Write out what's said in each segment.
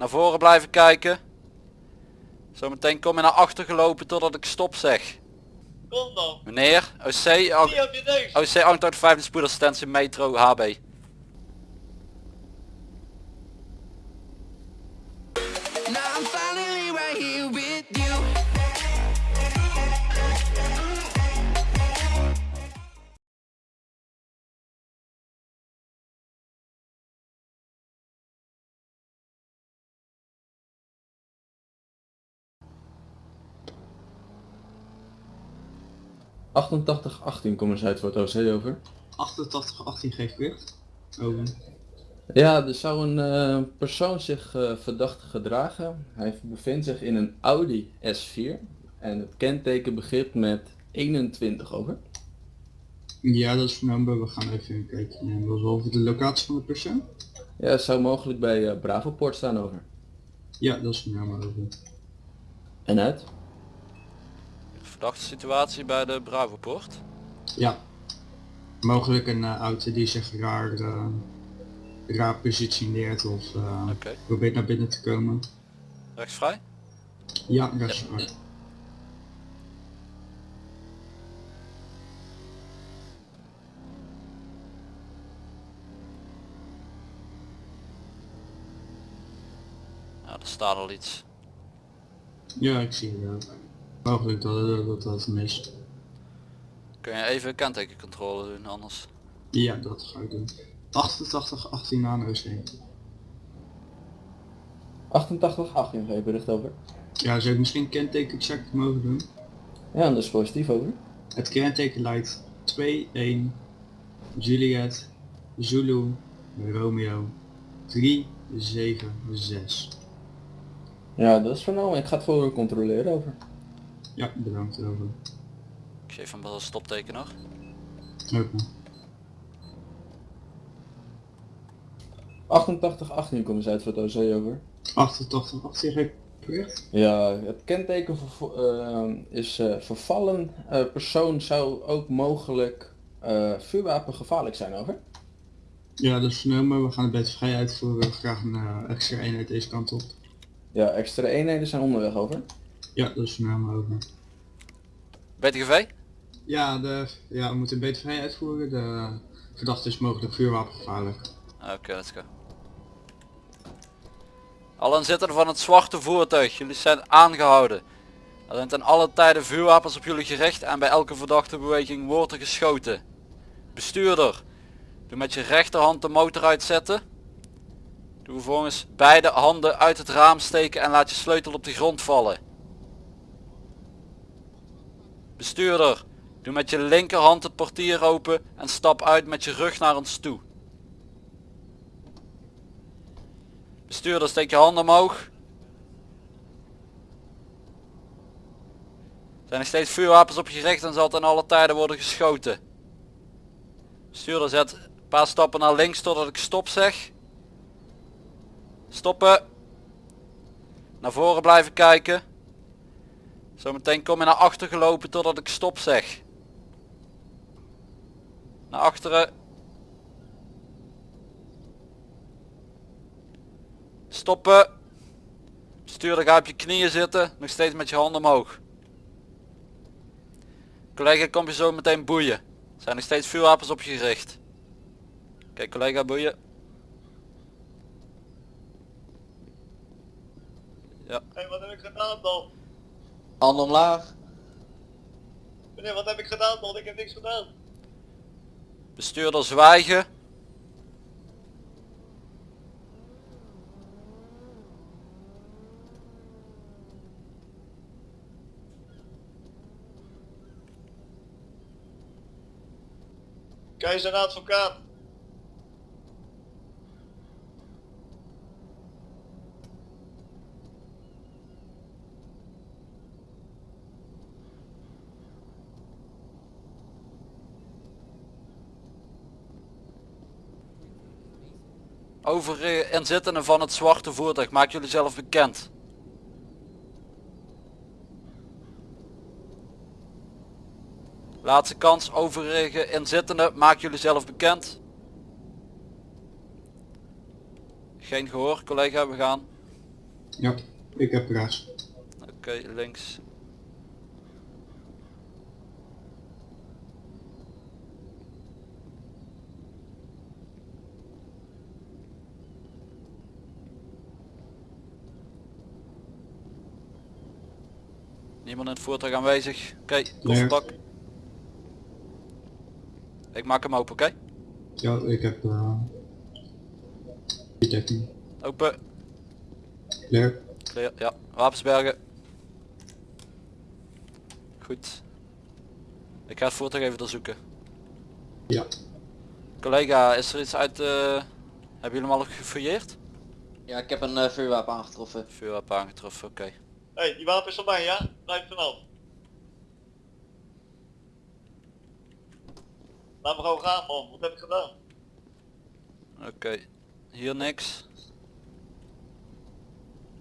Naar voren blijven kijken. Zometeen kom je naar achter gelopen totdat ik stop zeg. Kom dan. Meneer, OC, Zie op je neus. OC 885 spoedassistentie metro HB. Achtentachtig 18 commissaris voor het OC over. 88, 18 geeft bericht. Over. Ja, er zou een eh, persoon zich eh, verdacht gedragen. Hij bevindt zich in een Audi S4 en het kenteken begint met 21 over. Ja, dat is vernomen. We gaan even kijken. En dat is over de locatie van de persoon. Ja, het zou mogelijk bij uh, Bravoport staan over. Ja, dat is vernomen over. En uit? Verdachte situatie bij de Bravoport. Ja. Mogelijk een eh, auto die zich raar, eh, raar positioneert of eh, probeert naar binnen te komen. Rechtsvrij? Ja, waar. Ja, er staat al iets. Ja, ik zie het wel. Mogelijk dat dat, mist. Kun je even kentekencontrole doen anders? Ja, dat ga ik doen. 88, 18 aan OC. 88 18 geef bericht over. Ja, zou ik misschien kenteken check mogen doen? Ja, dat is positief over. Het kenteken lijkt 2-1 Juliet Zulu Romeo 376. Ja, dat is vernomen. Ik ga het voor controleren over. Ja, bedankt over. Ik geef hem wel een stopteken nog. Nog. 88 18 commissaris voor het OC over. 88, 18 geef bericht. Ja, het kenteken eh, is eh, vervallen. Eh, persoon zou ook mogelijk eh vuurwapen gevaarlijk zijn over. Ja, dat is vernomen. We gaan het bed vrij uitvoeren. Graag een extra eenheid deze kant op. Ja, extra eenheden zijn onderweg over. Ja, dat is vernomen over. BTGV? Ja, de, ja, we moeten vrij uitvoeren. De verdachte is mogelijk vuurwapengevaarlijk. Oké, let's go. Alle inzittenden van het zwarte voertuig, jullie zijn aangehouden. Er zijn ten alle tijden vuurwapens op jullie gericht en bij elke verdachte beweging wordt er geschoten. Bestuurder, doe met je rechterhand de motor uitzetten. Doe vervolgens beide handen uit het raam steken en laat je sleutel op de grond vallen. Bestuurder, doe met je linkerhand het portier open en stap uit met je rug naar ons toe. Bestuurder, steek je handen omhoog. Zijn er steeds vuurwapens op je gericht en zal ten alle tijden worden geschoten. Bestuurder, zet een paar stappen naar links totdat ik stop zeg. Stoppen. Naar voren blijven kijken. Zometeen kom je naar achter gelopen totdat ik stop zeg. Naar achteren. Stoppen. Bestuurder ga op je knieën zitten. Nog steeds met je handen omhoog. Collega kom je zo meteen boeien. Er zijn nog steeds vuurwapens op je gericht. Oké collega boeien. Ja. Hé, wat heb ik gedaan dan? Handen omlaag. Meneer, wat heb ik gedaan dan? Ik heb niks gedaan. Bestuurder zwijgen. Keizer advocaat. Overige inzittenden van het zwarte voertuig, maak jullie zelf bekend. Laatste kans, overige inzittenden, maak jullie zelf bekend. Geen gehoor, collega, we gaan. Ja, ik heb rechts. Oké, links. Niemand in het voertuig aanwezig. Oké, kofferbak. Ik maak hem open, oké? Ja, ik heb... eh detecting. Open. Clear. Clear, ja. Wapensbergen. Goed. Ik ga het voertuig even doorzoeken. Ja. Collega, is er iets uit... eh hebben jullie hem al gefouilleerd? Ja, ik heb een eh, vuurwapen aangetroffen. Vuurwapen aangetroffen, oké. Hé, hey, die wapen is van mij, ja? Blijf vanaf. Laat me gewoon gaan, man. Wat heb ik gedaan? Oké. Hier niks.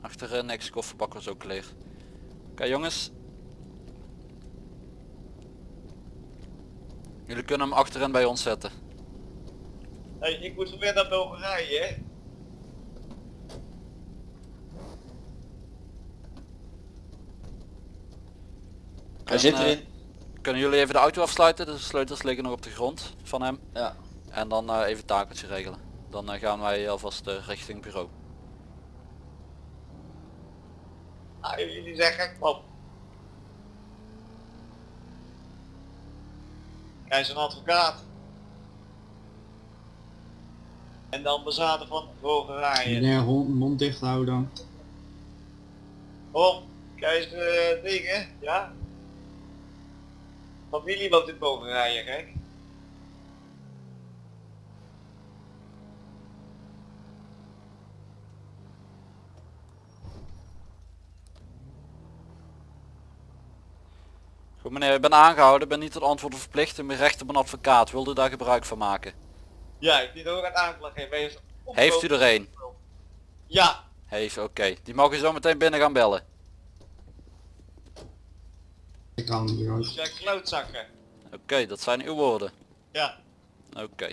Achterin niks, kofferbak was ook leeg. Oké jongens. Jullie kunnen hem achterin bij ons zetten. Hé, hey, ik moet weer naar Bulgarije, hè? Hij zit eh, erin. Kunnen jullie even de auto afsluiten? De sleutels liggen nog op de grond van hem. Ja. En dan eh, even het takeltje regelen. Dan eh, gaan wij alvast eh, richting bureau. Ah, jullie zijn gek, man. Hij is een advocaat. En de ambassade van Bulgarije. Meneer, hond, mond dicht houden. Kom, kijk eens eh dingen, ja? Familie woont in Bulgarije, gek. Goed meneer, ik ben aangehouden, ben niet tot antwoorden verplicht en mijn recht op een advocaat. Wilt u daar gebruik van maken? Ja, ik die ook aan aanklacht geven. Heeft u er een? Ja, Heeft, oké. Die mag u zo meteen binnen gaan bellen. Zijn klootzakken. Oké, dat zijn uw woorden. Ja. Oké.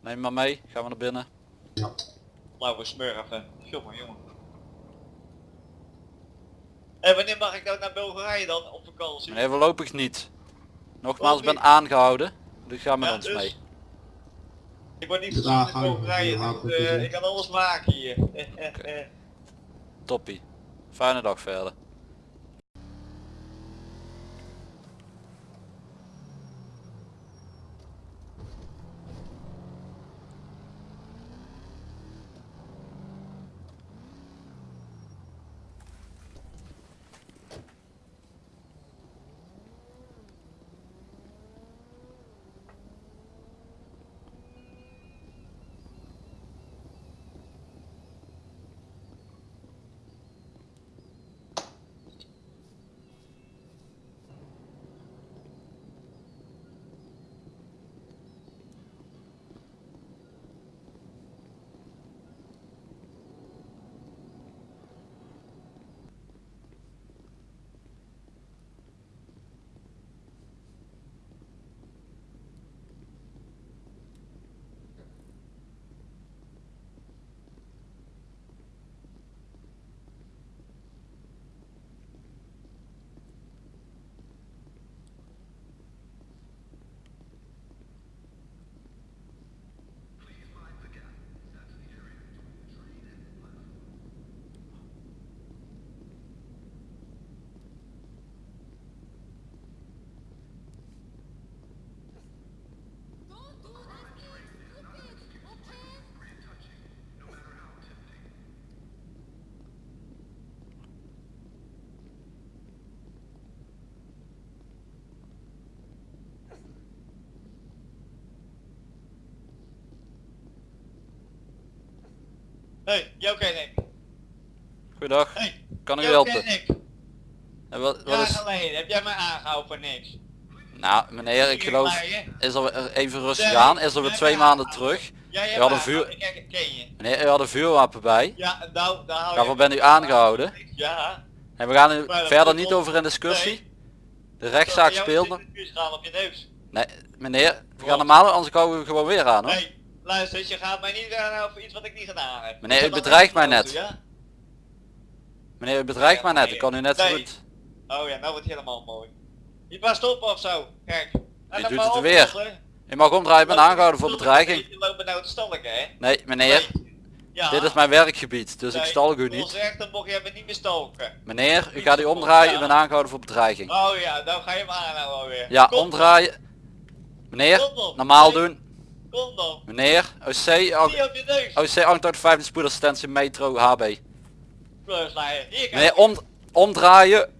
Neem maar mee, gaan we naar binnen. Ja. Lauwe smurfen. Jongen, jongen. En wanneer mag ik nou naar Bulgarije dan op vakantie? Meneer, voorlopig niet. Nogmaals, ik ben aangehouden. Dus ga met Ja, ons dus- mee. Ik word niet gezien in ga je- Bulgarije, dus, eh, ik kan alles maken hier. Toppie. Fijne dag verder. Hey, jou ken ik. Goedendag. Hey, Kan ik u helpen? ken ik. En wat, wat is... geleden heb jij mij aangehouden voor niks. Nou meneer, ik geloof... Is er even rustig aan. Is er weer twee maanden terug. Hebt had een vuur- aangehouden, Ik ken je. Meneer, u had een vuurwapen bij. Ja, nou, daar hou Daarvoor bent u aangehouden. Ja. En we gaan dat verder niet over in discussie. De rechtszaak speelde. Nee, meneer, we gaan normaal, anders komen we gewoon weer aan hoor. Luister, je gaat mij niet aanhouden voor iets wat ik niet gedaan heb. Meneer, u bedreigt mij net. Ja? Meneer, u bedreigt mij net. Ik kan u net zo Nee. goed... Oh ja, nou wordt het helemaal mooi. Je past op of zo. Kijk. En Je doet het weer. Je mag omdraaien, ben aangehouden voor bedreiging. Je loopt nou te stalken, hè? Nee, meneer. Ja. Dit is mijn werkgebied, dus ik stalk u niet. dan mocht je me niet meer stalken. Meneer, u gaat u omdraaien, u bent aangehouden voor bedreiging. Oh ja, dan ga je me aanhouden alweer. Ja, Kom, omdraaien. Meneer, normaal doen. Kom dan. Meneer, OC, Niet op je neus. OC 885 spoedassistentie metro HB. Meneer, om, omdraaien.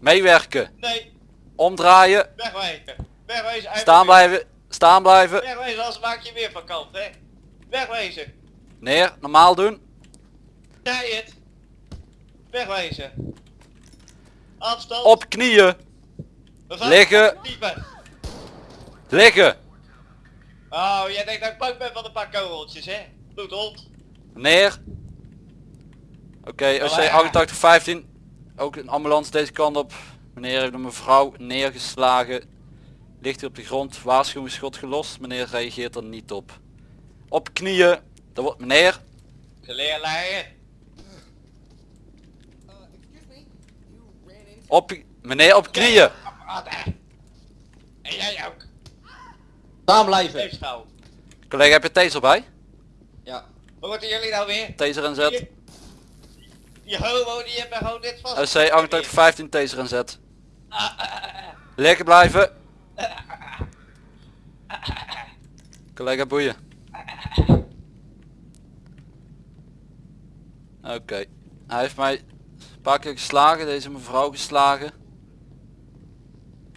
Meewerken. Nee, Omdraaien. wegwijken. Wegwezen. uit Staan blijven. Staan blijven. Wegwezen, anders maak je weer van kant, hè. Wegwezen. Meneer, normaal doen. Zei het. Wegwezen. Afstand. Op knieën. Liggen. Liggen. Oh, jij denkt dat ik bang ben van een paar kogeltjes, hè? Bloedhond. Meneer. Oké, OC 8815. Ook een ambulance deze kant op. Meneer heeft een mevrouw neergeslagen. Ligt hier op de grond. Waarschuwingsschot gelost. Meneer reageert er niet op. Op knieën. Dat wordt meneer. Geleerlijn. Op meneer op knieën hè? En jij ook. Staan blijven. Collega, heb je taser bij? Ja. Wat moeten jullie nou weer? Taser en zet. Die, die homo die heeft me gewoon dit vast. OC 8815 taser en zet. Ah, ah, ah, ah. Lekker blijven. Collega boeien. Oké. Hij heeft mij een paar keer geslagen, deze mevrouw geslagen.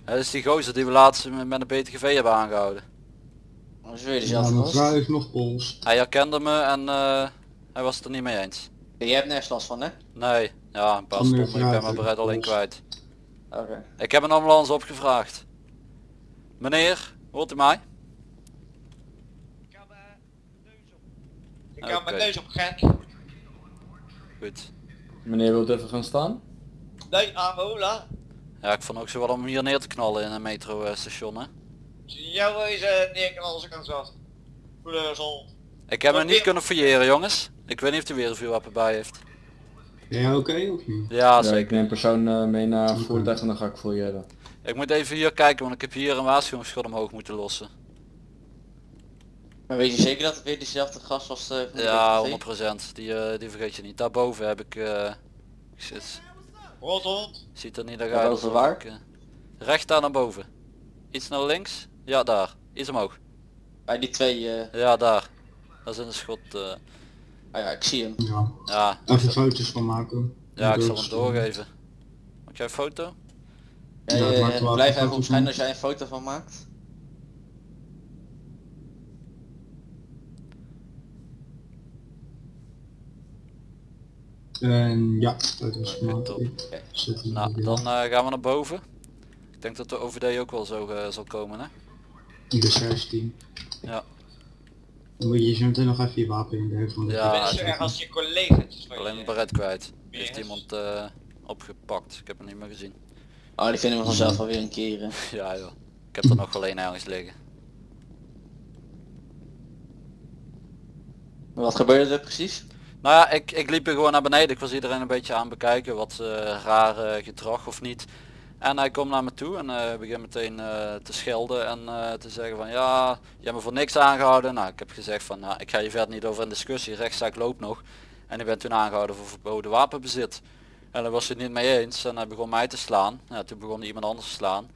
Dat is die gozer die we laatst met met een BTGV hebben aangehouden. Is weer Ja, dezelfde gast. heeft nog pols. Hij herkende me en eh, hij was het er niet mee eens. Je hebt nergens last van hè? Nee, ja een paar stonden, ik ben mijn bereid alleen kwijt. Oké. Ik heb een ambulance opgevraagd. Meneer, hoort u mij? Ik kan mijn neus op. Ik kan mijn Oké. neus op gek. Goed. Meneer wilt even gaan staan? Nee, Amola. Ja, ik vond ook zo wel om hier neer te knallen in een metrostation hè. Jou is neerknallen als ik aan zat. Goede zon. Ik heb hem niet kunnen fouilleren jongens. Ik weet niet of hij weer een vuurwapen bij heeft. Ben jij oké of niet? Ja, Ja, ik zeker. neem persoon eh, mee naar voertuig en dan ga ik je. Ik moet even hier kijken, want ik heb hier een waarschuwingsschot omhoog moeten lossen. Maar weet je zeker dat het weer dezelfde gast was eh, de Ja, BTV? 100%. Die, eh, die vergeet je niet. Daarboven heb ik... eh ik zit, Rothond. ziet er niet dat Daarboven alsof waar? ik, recht daar naar boven. Iets naar links? Ja, daar. Iets omhoog. Bij die twee, eh Ja, daar. Dat is een schot. eh, ah ja, ik zie hem. Ja. ja, Even foto's van maken. ja, ik zal hem Doorsturen. doorgeven. Maak jij een foto? Ja, Ja, ik je- maak er wel blijf even even foto's opschijnen van. als jij een foto van maakt. En ja, Oké, top. Ik zet die Nou, weer. dan eh, gaan we naar boven. Ik denk dat de OVD ook wel zo eh, zal komen hè. De 16. Ja. Dan moet je zo meteen nog even je wapen in de van de Ja, je bent zo zeker. erg als je collega's van Alleen mijn beret kwijt. Heeft Yes. iemand eh, opgepakt. Ik heb hem niet meer gezien. Oh, die vinden we vanzelf alweer een keer. Ja joh. Ik heb er nog wel één ergens liggen. Wat gebeurde er precies? Nou ja, ik, ik liep er gewoon naar beneden. Ik was iedereen een beetje aan bekijken. Wat eh raar eh, gedrag of niet. En hij komt naar me toe en eh begint meteen eh, te schelden en eh, te zeggen van ja, je hebt me voor niks aangehouden. Nou, ik heb gezegd van nou, ik ga je verder niet over in discussie. Rechtszaak loopt nog. En ik ben toen aangehouden voor verboden wapenbezit. En daar was hij het niet mee eens en hij begon mij te slaan. Ja, toen begon hij iemand anders te slaan.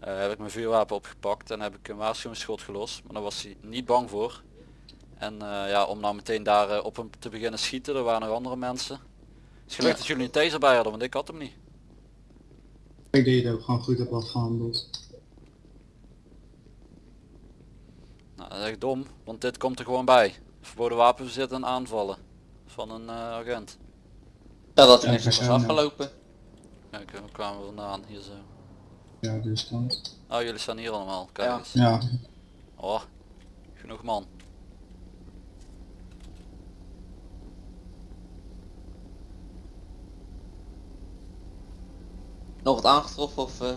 Heb ik mijn vuurwapen opgepakt en heb ik een waarschuwingsschot gelost. Maar daar was hij niet bang voor. En ja, om nou meteen daar op hem te beginnen schieten, er waren nog andere mensen. Het is gelukkig Ja. dat jullie een taser bij hadden, want ik had hem niet. Ik denk dat je het ook gewoon goed hebt afgehandeld. Nou, dat is echt dom, want dit komt er gewoon bij. Verboden wapenbezit en aanvallen van een eh, agent. Ja, dat Ja, was persoon, ja. afgelopen. Kijk, waar kwamen we vandaan? Hier zo. Ja, dus kant. Oh, jullie staan hier allemaal. Kijk Ja. eens. Ja, Oh, genoeg man. Nog wat aangetroffen of... eh,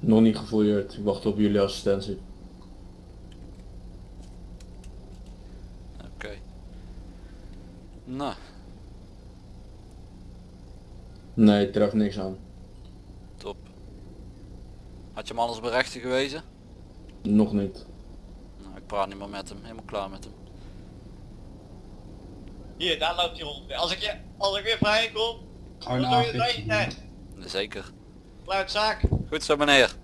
Nog niet gefouilleerd. Ik wacht op jullie assistentie. Oké. Nou. Nee, treft niks aan. Top. Had je hem anders berechten gewezen? Nog niet. Nou, ik praat niet meer met hem. Helemaal klaar met hem. Hier, daar loopt hij rond. Als ik, je, als ik weer vrij kom, Gewoon dan doe je het. Zeker. Luidzaak. Goed zo meneer.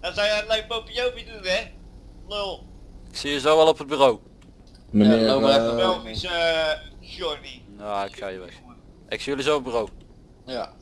Dan zou je een leuk popiopie doen hè. Lul. Ik zie je zo wel op het bureau. Meneer, loop maar even eh, wel. Belgische uh, Johnny. Ja, ik ga je weg. Ik zie jullie zo op het bureau. Ja.